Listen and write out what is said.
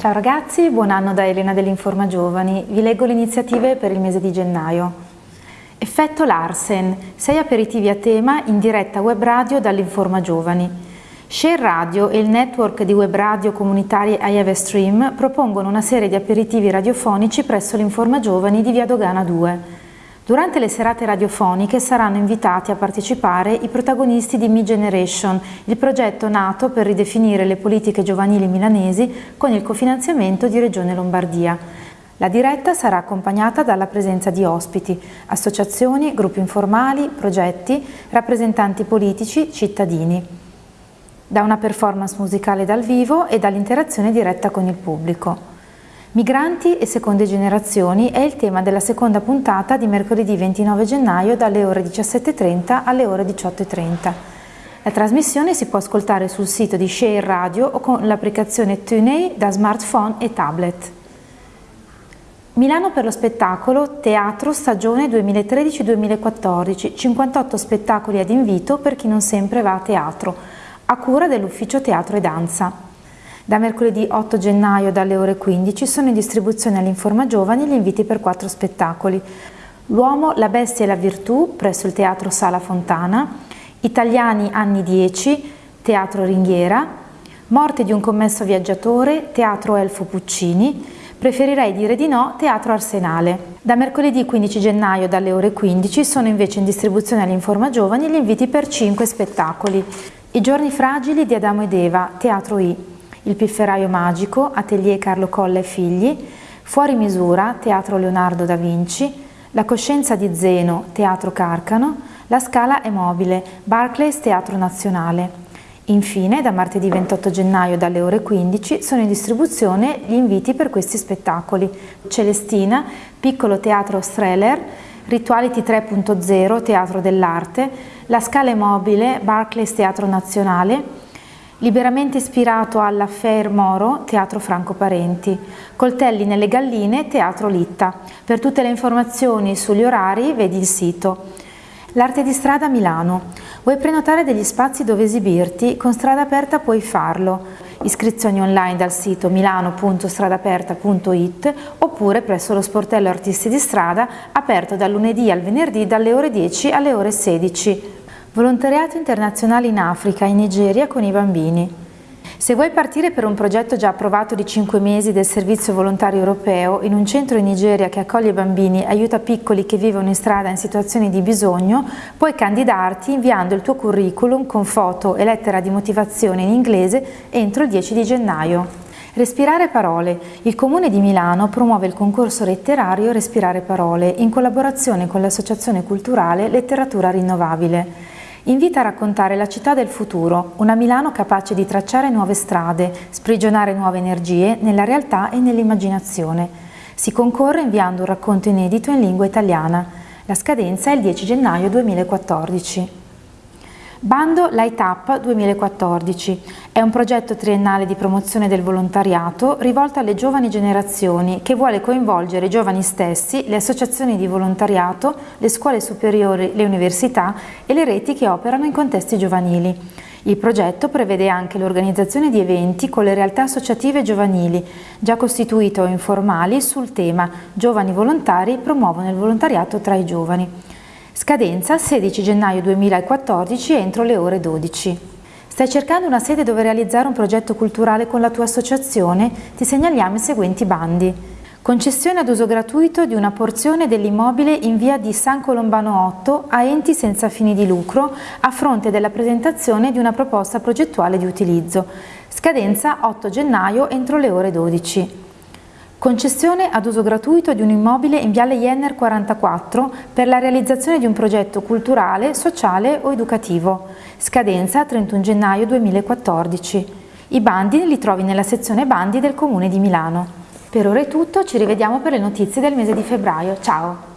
Ciao ragazzi, buon anno da Elena dell'Informa Giovani. Vi leggo le iniziative per il mese di gennaio. Effetto Larsen, 6 aperitivi a tema in diretta web radio dall'Informa Giovani. Share Radio e il network di web radio comunitarie IAV Stream propongono una serie di aperitivi radiofonici presso l'Informa Giovani di Via Dogana 2. Durante le serate radiofoniche saranno invitati a partecipare i protagonisti di Mi Generation, il progetto nato per ridefinire le politiche giovanili milanesi con il cofinanziamento di Regione Lombardia. La diretta sarà accompagnata dalla presenza di ospiti, associazioni, gruppi informali, progetti, rappresentanti politici, cittadini, da una performance musicale dal vivo e dall'interazione diretta con il pubblico. Migranti e seconde generazioni è il tema della seconda puntata di mercoledì 29 gennaio dalle ore 17.30 alle ore 18.30. La trasmissione si può ascoltare sul sito di Share Radio o con l'applicazione TuneIn da smartphone e tablet. Milano per lo spettacolo Teatro Stagione 2013-2014, 58 spettacoli ad invito per chi non sempre va a teatro, a cura dell'Ufficio Teatro e Danza. Da mercoledì 8 gennaio dalle ore 15 sono in distribuzione all'Informa Giovani gli inviti per quattro spettacoli. L'uomo, la bestia e la virtù presso il Teatro Sala Fontana, Italiani anni 10, Teatro Ringhiera, Morte di un commesso viaggiatore, Teatro Elfo Puccini, Preferirei dire di no, Teatro Arsenale. Da mercoledì 15 gennaio dalle ore 15 sono invece in distribuzione all'Informa Giovani gli inviti per 5 spettacoli. I giorni fragili di Adamo ed Eva, Teatro I, il Pifferaio Magico, Atelier Carlo Colla e Figli, Fuori Misura, Teatro Leonardo da Vinci, La Coscienza di Zeno, Teatro Carcano, La Scala è mobile, Barclays Teatro Nazionale. Infine, da martedì 28 gennaio dalle ore 15 sono in distribuzione gli inviti per questi spettacoli. Celestina, Piccolo Teatro Streller, Rituality 3.0, Teatro dell'Arte, La Scala è mobile, Barclays Teatro Nazionale, liberamente ispirato all'Affair Moro, Teatro Franco Parenti, Coltelli nelle Galline, Teatro Litta. Per tutte le informazioni sugli orari vedi il sito. L'arte di strada Milano. Vuoi prenotare degli spazi dove esibirti? Con Strada Aperta puoi farlo. Iscrizioni online dal sito milano.stradaperta.it oppure presso lo sportello Artisti di Strada aperto dal lunedì al venerdì dalle ore 10 alle ore 16. Volontariato internazionale in Africa in Nigeria con i bambini. Se vuoi partire per un progetto già approvato di 5 mesi del Servizio Volontario Europeo in un centro in Nigeria che accoglie bambini e aiuta piccoli che vivono in strada in situazioni di bisogno, puoi candidarti inviando il tuo curriculum con foto e lettera di motivazione in inglese entro il 10 di gennaio. Respirare parole. Il Comune di Milano promuove il concorso letterario Respirare parole in collaborazione con l'associazione culturale Letteratura Rinnovabile invita a raccontare la città del futuro, una Milano capace di tracciare nuove strade, sprigionare nuove energie nella realtà e nell'immaginazione. Si concorre inviando un racconto inedito in lingua italiana. La scadenza è il 10 gennaio 2014. Bando Light Up 2014 è un progetto triennale di promozione del volontariato rivolto alle giovani generazioni che vuole coinvolgere i giovani stessi, le associazioni di volontariato, le scuole superiori, le università e le reti che operano in contesti giovanili. Il progetto prevede anche l'organizzazione di eventi con le realtà associative giovanili, già costituite o informali, sul tema Giovani volontari promuovono il volontariato tra i giovani. Scadenza 16 gennaio 2014 entro le ore 12. Stai cercando una sede dove realizzare un progetto culturale con la tua associazione? Ti segnaliamo i seguenti bandi. Concessione ad uso gratuito di una porzione dell'immobile in via di San Colombano 8 a enti senza fini di lucro a fronte della presentazione di una proposta progettuale di utilizzo. Scadenza 8 gennaio entro le ore 12. Concessione ad uso gratuito di un immobile in Viale Jenner 44 per la realizzazione di un progetto culturale, sociale o educativo. Scadenza 31 gennaio 2014. I bandi li trovi nella sezione bandi del Comune di Milano. Per ora è tutto, ci rivediamo per le notizie del mese di febbraio. Ciao!